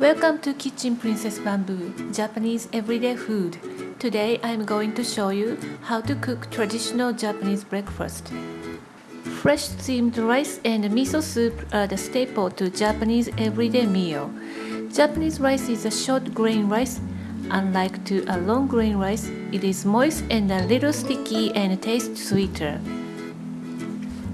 Welcome to Kitchen Princess Bamboo, Japanese everyday food. Today I'm going to show you how to cook traditional Japanese breakfast. Fresh steamed rice and miso soup are the staple to Japanese everyday meal. Japanese rice is a short grain rice. Unlike to a long grain rice, it is moist and a little sticky and tastes sweeter.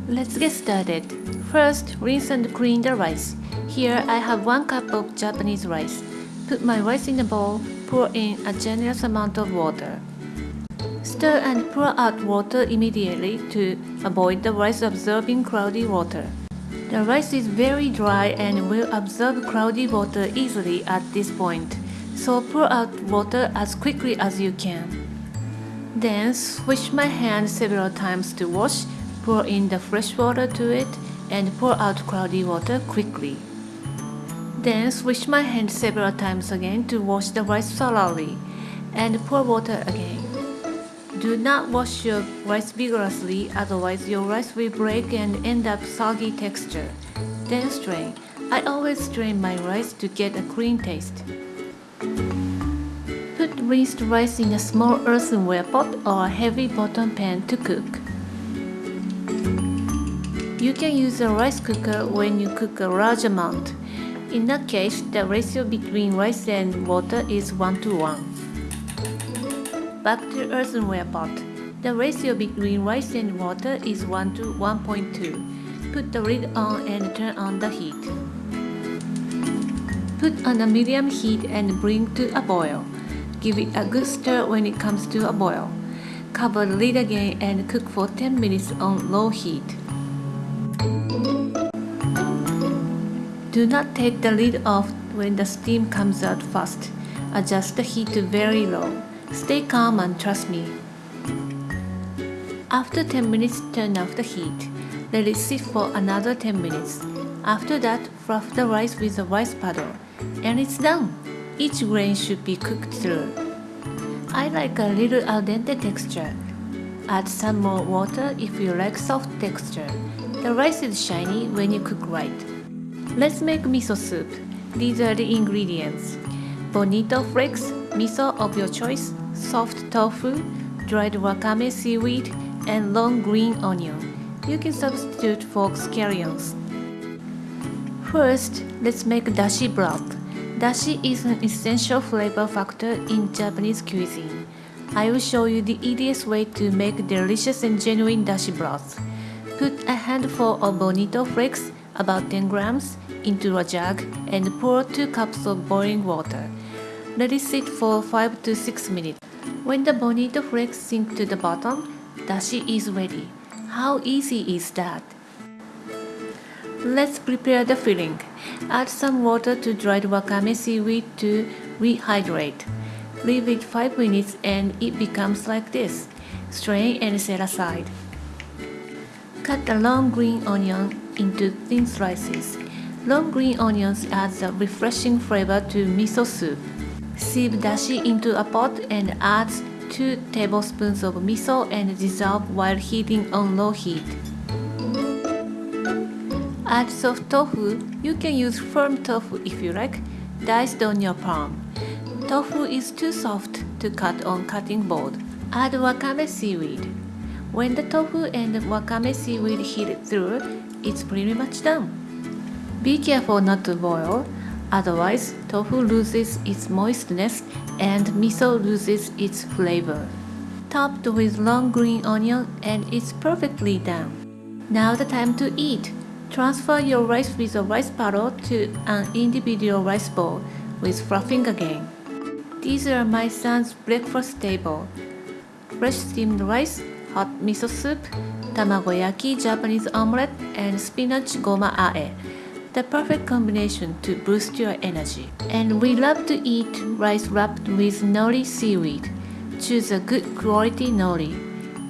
Let's get started. First, rinse and clean the rice. Here I have 1 cup of Japanese rice. Put my rice in a bowl, pour in a generous amount of water. Stir and pour out water immediately to avoid the rice absorbing cloudy water. The rice is very dry and will absorb cloudy water easily at this point, so pour out water as quickly as you can. Then swish my hand several times to wash, pour in the fresh water to it, and pour out cloudy water quickly. Then switch my hand several times again to wash the rice thoroughly and pour water again. Do not wash your rice vigorously otherwise your rice will break and end up soggy texture. Then strain. I always strain my rice to get a clean taste. Put rinsed rice in a small earthenware pot or a heavy bottom pan to cook. You can use a rice cooker when you cook a large amount. In that case, the ratio between rice and water is 1 to 1. Back to earthenware pot. The ratio between rice and water is 1 to 1.2. Put the lid on and turn on the heat. Put on a medium heat and bring to a boil. Give it a good stir when it comes to a boil. Cover the lid again and cook for 10 minutes on low heat. Do not take the lid off when the steam comes out fast. Adjust the heat to very low. Stay calm and trust me. After 10 minutes, turn off the heat. Let it sit for another 10 minutes. After that, fluff the rice with a rice paddle. And it's done! Each grain should be cooked through. I like a little al dente texture. Add some more water if you like soft texture. The rice is shiny when you cook right. Let's make miso soup. These are the ingredients. Bonito flakes, miso of your choice, soft tofu, dried wakame seaweed, and long green onion. You can substitute for scallions. First, let's make dashi broth. Dashi is an essential flavor factor in Japanese cuisine. I will show you the easiest way to make delicious and genuine dashi broth. Put a handful of bonito flakes, about 10 grams, into a jug and pour 2 cups of boiling water. Let it sit for 5 to 6 minutes. When the bonito flakes sink to the bottom, dashi is ready. How easy is that? Let's prepare the filling. Add some water to dried wakame seaweed to rehydrate. Leave it 5 minutes and it becomes like this. Strain and set aside. Cut the long green onion into thin slices. Long green onions adds a refreshing flavor to miso soup. Sieve dashi into a pot and add 2 tablespoons of miso and dissolve while heating on low heat. Add soft tofu. You can use firm tofu if you like, diced on your palm. Tofu is too soft to cut on cutting board. Add wakame seaweed. When the tofu and wakame seaweed heat through, it's pretty much done. Be careful not to boil, otherwise tofu loses its moistness and miso loses its flavor. Topped with long green onion and it's perfectly done. Now the time to eat. Transfer your rice with a rice paddle to an individual rice bowl with fluffing again. These are my son's breakfast table. Fresh steamed rice, hot miso soup, tamagoyaki Japanese omelette, and spinach goma ae the perfect combination to boost your energy. And we love to eat rice wrapped with nori seaweed. Choose a good quality nori.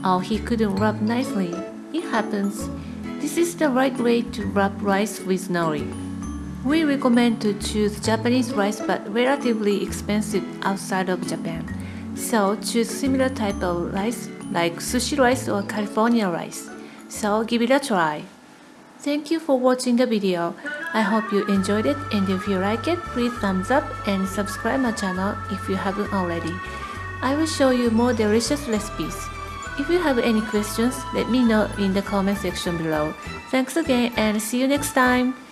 Oh, he couldn't wrap nicely. It happens. This is the right way to wrap rice with nori. We recommend to choose Japanese rice but relatively expensive outside of Japan. So choose similar type of rice like sushi rice or California rice. So give it a try. Thank you for watching the video. I hope you enjoyed it and if you like it, please thumbs up and subscribe my channel if you haven't already. I will show you more delicious recipes. If you have any questions, let me know in the comment section below. Thanks again and see you next time!